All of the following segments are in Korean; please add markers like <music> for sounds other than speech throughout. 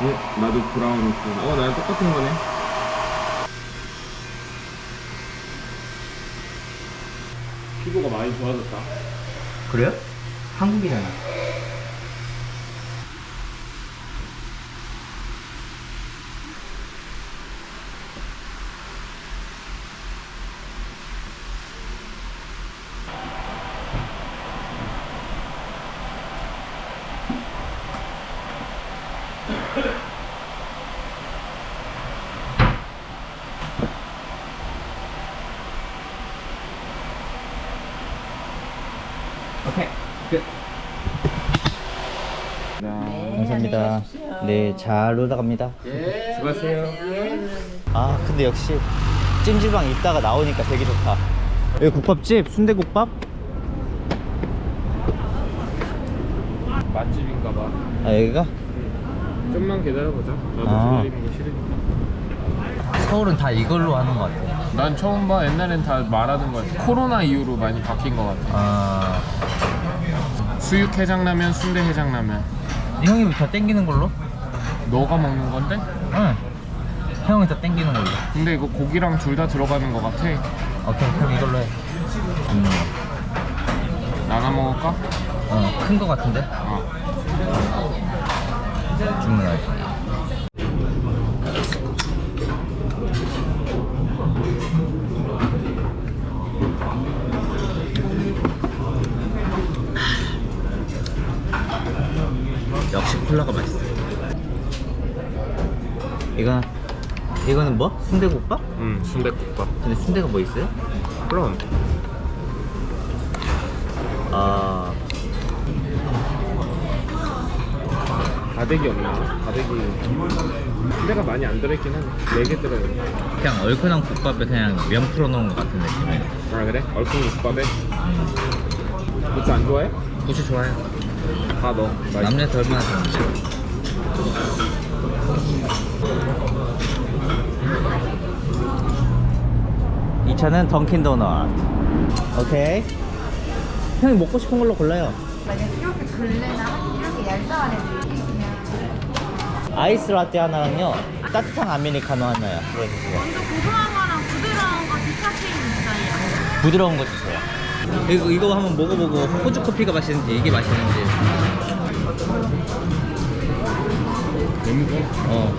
어? 나도 브라운 있어. 어, 나랑 똑같은 거네. 피부가 많이 좋아졌다. 그래요? 한국이잖아 감사합니다 네 잘 놀다 갑니다 수고하세요. 아 근데 역시 찜질방 있다가 나오니까 되게 좋다 여기 국밥집 순대국밥 맛집인가 봐. 아 여기가 좀만 기다려보자. 나도 아. 기다리는 거 싫으니까. 서울은 다 이걸로 하는 것 같아 난 처음 봐. 옛날엔 다 말하던 거 같아. 코로나 이후로 많이 바뀐 것 같아. 아 수육 해장라면, 순대 해장라면. 형이 더 땡기는 걸로? 너가 먹는 건데? 응 형이 더 땡기는 걸로 근데 이거 고기랑 둘 다 들어가는 것 같아. 오케이 그럼 이걸로 해 음. 나눠 먹을까? 어, 큰 거 같은데? 어. 주문할게 콜라가 맛있어 이건 이거는 뭐? 순대국밥? 응, 순대국밥. 근데 순대가 뭐 있어요? 그럼. 아 가득이 없나? 가득이. 순대가 많이 안 들어있긴 하네. 4개 들어있네. 그냥 얼큰한 국밥에 그냥 면 풀어놓은 것 같은 느낌이에요 아, 그래? 얼큰 국밥에? 고추 안 좋아해? 고추 좋아요 다 넣어. 남녀 얼마나 좋은데 이 차는 던킨 도넛. 오케이. 형이 먹고 싶은 걸로 골라요. 만약 이렇게 글래나 이렇게 얄쌍한 그냥 아이스 라떼 하나랑요 따뜻한 아메리카노 하나요. 그러주세요 먼저 고소한 거랑 부드러운 거 디카페인 있어요. 부드러운 거 주세요 이거, 이거 한번 먹어보고 호주 커피가 맛있는지 이게 맛있는지 냄새? 어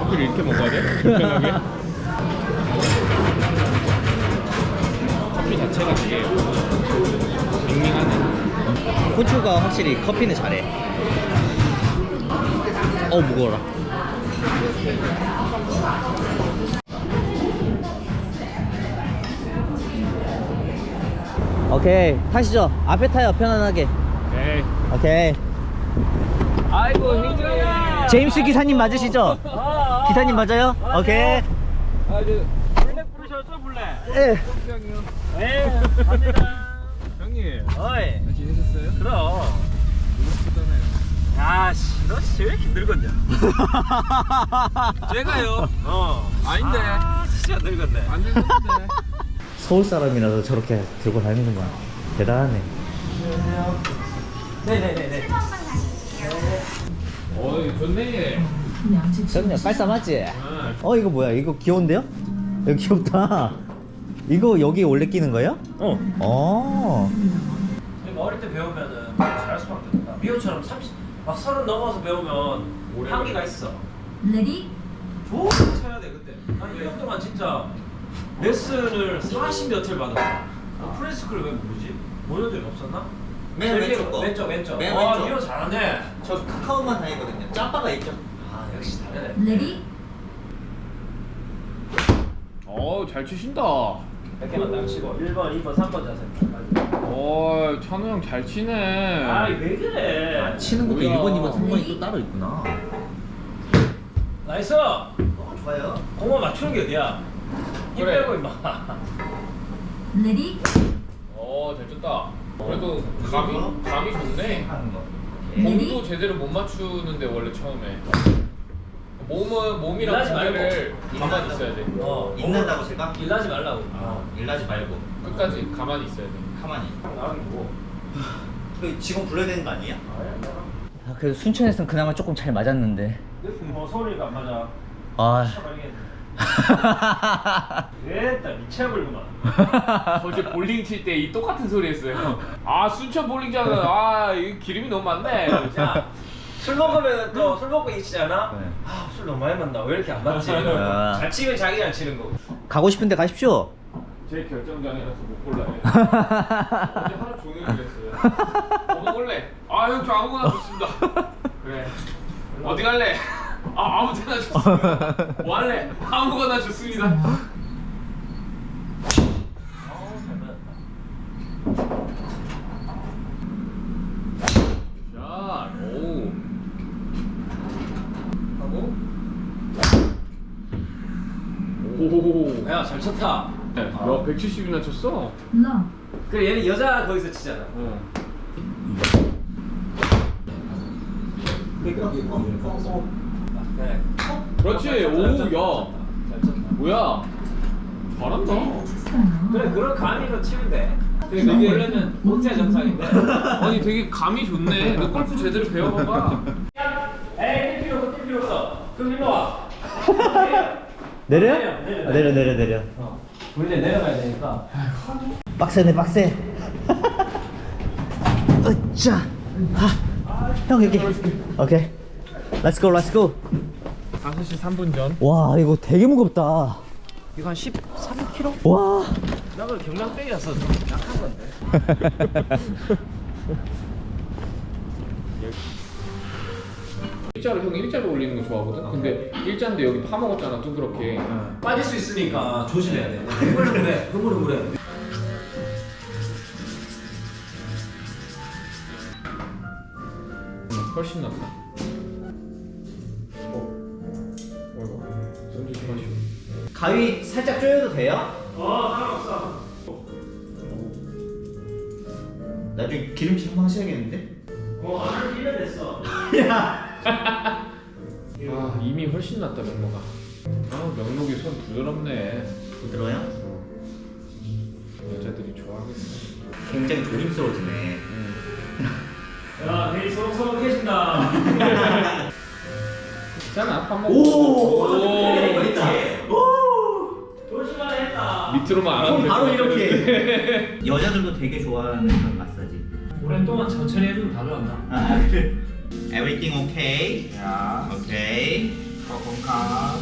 커피를 이렇게 먹어야 돼? 불편하게? 커피 자체가 되게 밍밍하네. 호주가 확실히 커피는 잘해 어 무거워라 오케이 타시죠 앞에 타요 편안하게 에이. 오케이 아이고, 행진아. 제임스 기사님 맞으시죠? 기사님 맞아요? 오케이 아, 저, 블랙 부르셨죠, 블랙? 예. 네 갑니다 형님. 어이 잘 지내셨어요? 그럼. 야씨 너씨 왜 이렇게 늙었냐 <laughs> 제가요? 어 아닌데. 진짜 늙었네 안 되는데. 서울 사람이라서 저렇게 들고 다니는구나 대단하네 네네네네 어이, 좋네. 그럼요 깔쌈하지? 어 이거 뭐야 이거 귀여운데요? 이거 귀엽다 이거 여기 원래 끼는 거예요? 어. 어. 어릴 때 배우면은 잘할 수밖에 없다. 미호처럼 30, 막 서른 넘어서 배우면 향기가. 있어. ready 좋은 거 쳐야 돼 그때. 아니 이 정도만 진짜 레슨을 40 몇을 받았어. 어, 프레스크를 왜 모르지? 모른 적이 없었나? 맨 제일 왼쪽 거. 왼쪽 왼쪽. 맨 와 왼쪽. 미호 잘하네. 저 카카오만 다니거든요 짬바가 있죠? 아 역시 다르네. ready 어, 잘 치신다. 몇 개만 딱 치고 1번, 2번, 3번 자세. 어, 찬우 형 잘 치네. 아왜 그래? 치는 것도 뭐야. 1번 2번 3번이 또 따로 있구나 nice. 어 좋아요 공만 맞추는 게 어디야? 힘 그래. 빼고 임마. <laughs> ready 어, 잘 쳤다. 그래도 감이, 감이 좋네. 거 몸도 제대로 못 맞추는데 원래 처음에. 몸은 몸이랑. 무게를 가만히 있어야 돼. 어. 일난다고 제가? 일하지 말라고. 어 일하지 말고 끝까지 가만히 있어야 돼. 가만히 나는 뭐. 그 직원 불러야 되는 거? 아야, 나랑. 그래도 순천에서는 그나마 조금 잘 맞았는데. 뭐 서울이가 안 맞아. 아. 됐다 미쳐버리구만. 어제 볼링 칠 때 이 똑같은 소리 했어요. 아 순천 볼링장은 아 이거 기름이 너무 많네. 야, 술 먹으면 또 술 먹고 있잖아. 네. 아, 술 너무 많이 만다. 왜 이렇게 안 맞지? 아. 잘 치면 자기 잘 치는 거고. 가고 싶은데 가십시오. 제 결정장이라서 못 골라요. <laughs> 어제 하루 종일 그랬어요. 뭐 먹을래? 아형저 아무거나 좋습니다. 그래. 어디 갈래? 아 아무 데나 좋습니다. 뭐 할래? 아무거나 좋습니다. 아우, 잘 맞았다. 자, 오. 하고. 오. 야, 잘 쳤다. 야, 170이나 쳤어? 그래, 얘는 여자 거기서 치잖아. 어. 네. 그렇지. 오, 야. 뭐야? 잘한다. 그래, 그런 감이로 치면 돼. 근데 되게 원래는 못해 정상인데. <laughs> 아니 되게 감이 좋네. 너 골프 제대로 배워봐봐. 에이, 뛸 필요 없어, 뛸 필요 없어. 그럼 일로 와. 내려? 내려, 내려. 아, 내려 내려 내려. 어. 우리 이제 내려가야 되니까. 빡세네 빡세. <laughs> 으짜. 아, 형 여기. 오케이. Let's go, let's go. 5시 3분 전. 와 이거 되게 무겁다. 이거 한 13kg? 와. 나 그래 경량배기라서 좀 약한 건데. <laughs> 일자로 형 일자로 올리는 거 좋아하거든. 근데 일자인데 여기 파먹었잖아 둥그렇게. 빠질 수 있으니까 조심해야 돼. 흐물흐물해, 흐물흐물해. 응, 훨씬 낫다. 가위 살짝 조여도 돼요? 어, 상관없어. 나중에 기름칠 한번 하셔야겠는데? 어, 한 1년 됐어. 아 이미 훨씬 낫다 명로가. 아 명록이 손 부드럽네. 부드러워요? 여자들이 좋아하겠네. 굉장히 조심스러워지네. 야, 내일 소록소록해진다. 있잖아 밥 먹고. 오! 오. 있다. 오! 밑으로만 안손 하면 바로 이렇게. <laughs> 여자들도 되게 좋아하는 그런 마사지. 오랫동안 천천히 해주면 다 좋았나? 아, 그래. Everything okay? 야, Okay. 거건가.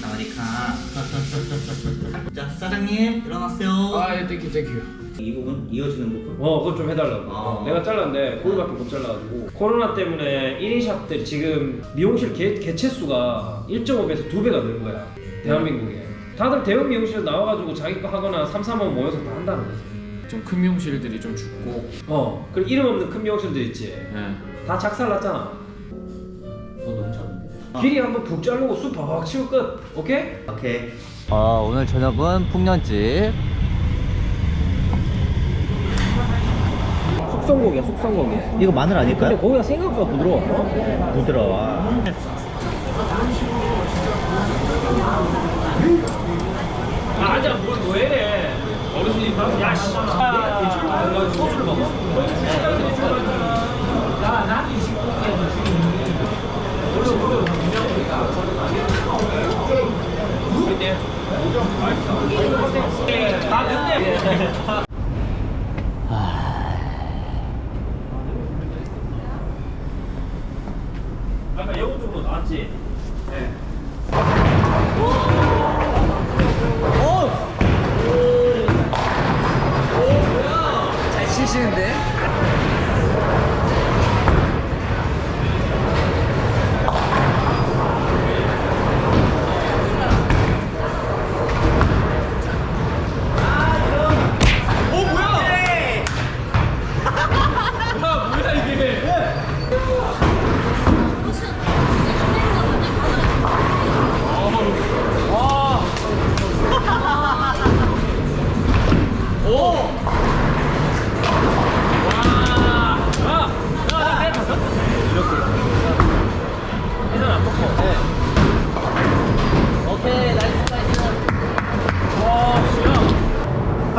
사와디카. <laughs> 자, 사장님 일어나세요. 아 예 thank you thank you. 이 부분 이어지는 부분. 어, 그거 좀 해달라고. 아. 내가 잘랐는데 거기밖에 못 잘라가지고 코로나 때문에 1인 샵들이 지금 미용실 개, 개체 수가 1.5배에서 2배가 늘은 거야. 대한민국에. 다들 대형 미용실 나와가지고 자기 거 하거나 3, 4만 모여서 다 한다는 거지. 좀 큰 미용실들이 좀 죽고. 어, 그리고 이름 없는 큰 미용실들 있지. 예. 다 작살났잖아. 어, 너무 잘하는데. 길이 한번 푹 자르고 숱 바박 치고 끝. 오케이? 오케이. 아, 오늘 저녁은 풍년집. 숙성고기야, 숙성고기. 이거 마늘 근데 아닐까요? 고기가 생각보다 부드러워. 어? 부드러워. 아, 아자, 뭘, 왜 이래. 어르신이, 야, 씨. 야, 대출 먹어. 소주를 먹어. 29개 아, 근데. 아까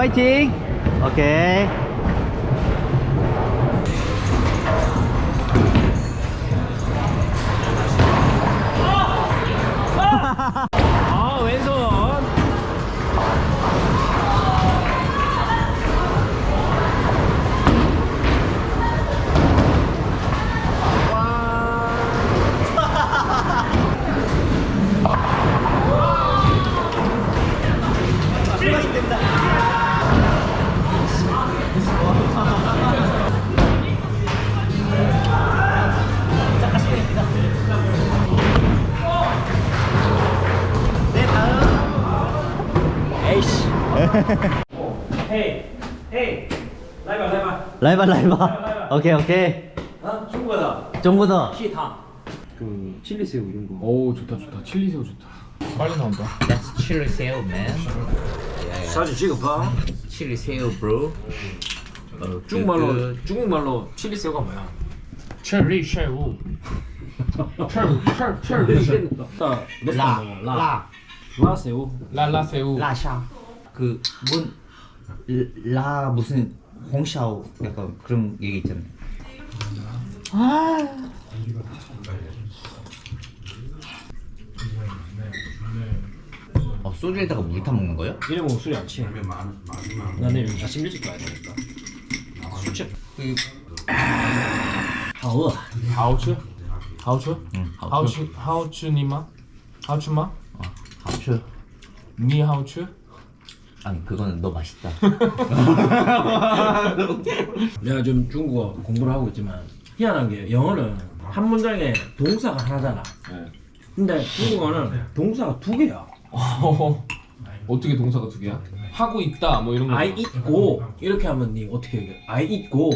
파이 헤이 헤이 라이바 라이바. 라이바 라이바. 오케이 오케이. 아 중국어다. 정보다. 시타 그 칠리새우 이런 거. 오 좋다 좋다. 칠리새우 좋다. 빨리 나온다. That's chili 새우, man. 사진 찍어봐. chili 새우, bro. 어, 중국말로 중국말로 칠리 새우가 뭐야? 칠리 새우. 칠칠칠리. 라, 라, 라, 라, 라 새우. 랄라새우. 라샤. 그뭔라 무슨 홍샤오 약간 그런 얘기 있잖아요. 아. 어, 소주에다가 물 타 먹는 거예요? 이래 먹으면 술이 안 취해. 나 내일 아침 일찍 가야 되니까. 술 취해. 그 하우. 하우츠? 하우츠? 응. 하우츠. 하우츠니마? 하우츠마? 어, 하우츠. 니 하우츠? 아니 그거는 너 맛있다. <laughs> 내가 좀 중국어 공부를 하고 있지만 희한한 게 영어는 한 문장에 동사가 하나잖아 네. 근데 중국어는 동사가 두 개야 어, <laughs> 어떻게 동사가 두 개야? 하고 있다 뭐 이런 거 I go 이렇게 하면 니 어떻게 얘기해? I go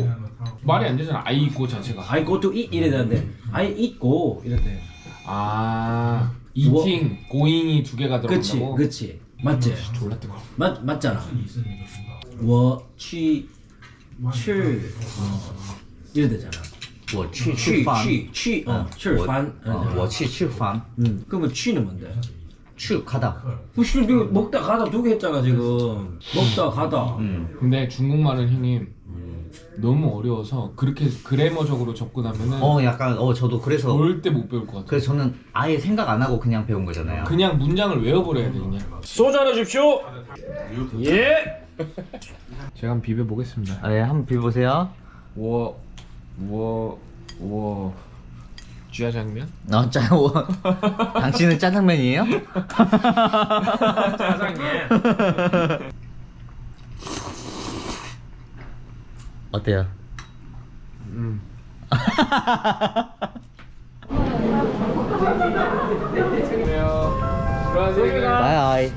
말이 안 되잖아 I 있고 자체가 I go to eat 이래 되는데 I 이래 돼아 eating, going이 두 개가 그치 들어간다고? 그치 맞지? 졸라 뜨거 맞, 맞잖아 我去吃 이래 되잖아 我去去吃饭。去去어, 吃饭 어, 我去吃饭。 음, 그러면 취는 뭔데? 去 가다. 혹시 네가 먹다 가다 두 개 했잖아 지금 먹다 가다 음. 근데 중국말은 형님 너무 어려워서 그렇게 그래머적으로 접근하면은 어 약간 어 저도 그래서 절대 못 배울 것 같아요. 그래서 저는 아예 생각 안 하고 그냥 배운 거잖아요. 그냥 문장을 외워버려야 되느냐. 음. 소주 하나 주십시오. 예. <laughs> 제가 한번 비벼보겠습니다. 아예 한번 비벼보세요. 워 워워. 쥐야장면? 어, 아, 짜, 워. <laughs> 당신은 짜장면이에요? <laughs> 짜장면. 어때요? 음. 안녕하세요. 들어가세요. 바이.